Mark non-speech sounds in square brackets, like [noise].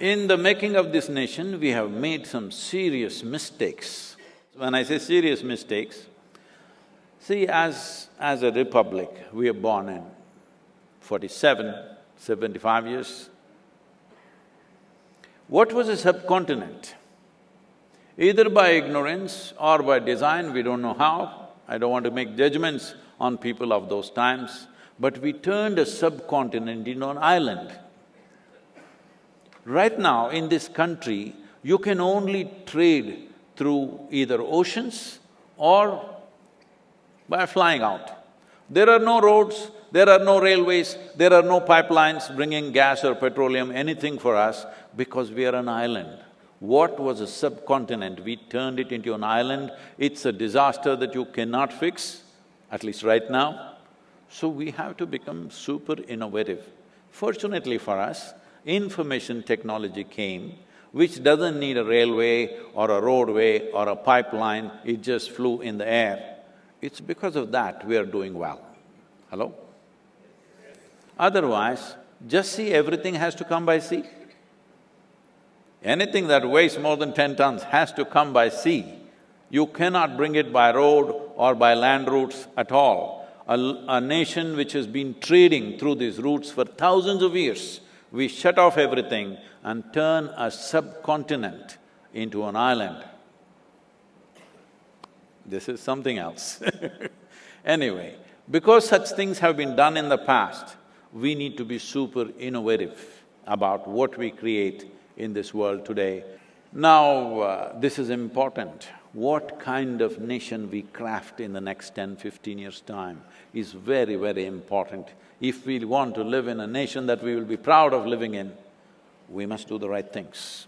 In the making of this nation, we have made some serious mistakes. When I say serious mistakes, see, as… as a republic, we are born in 47, 75 years. What was a subcontinent? Either by ignorance or by design, we don't know how, I don't want to make judgments on people of those times, but we turned a subcontinent into an island. Right now, in this country, you can only trade through either oceans or by flying out. There are no roads, there are no railways, there are no pipelines bringing gas or petroleum, anything for us, because we are an island. What was a subcontinent, we turned it into an island. It's a disaster that you cannot fix, at least right now. So we have to become super innovative. Fortunately for us, information technology came, which doesn't need a railway or a roadway or a pipeline, it just flew in the air. It's because of that we are doing well. Hello? Otherwise, just see everything has to come by sea. Anything that weighs more than ten tons has to come by sea. You cannot bring it by road or by land routes at all. A, a nation which has been trading through these routes for thousands of years, we shut off everything and turn a subcontinent into an island. This is something else [laughs] Anyway, because such things have been done in the past, we need to be super innovative about what we create in this world today. Now, uh, this is important. What kind of nation we craft in the next 10, 15 years' time is very, very important. If we want to live in a nation that we will be proud of living in, we must do the right things.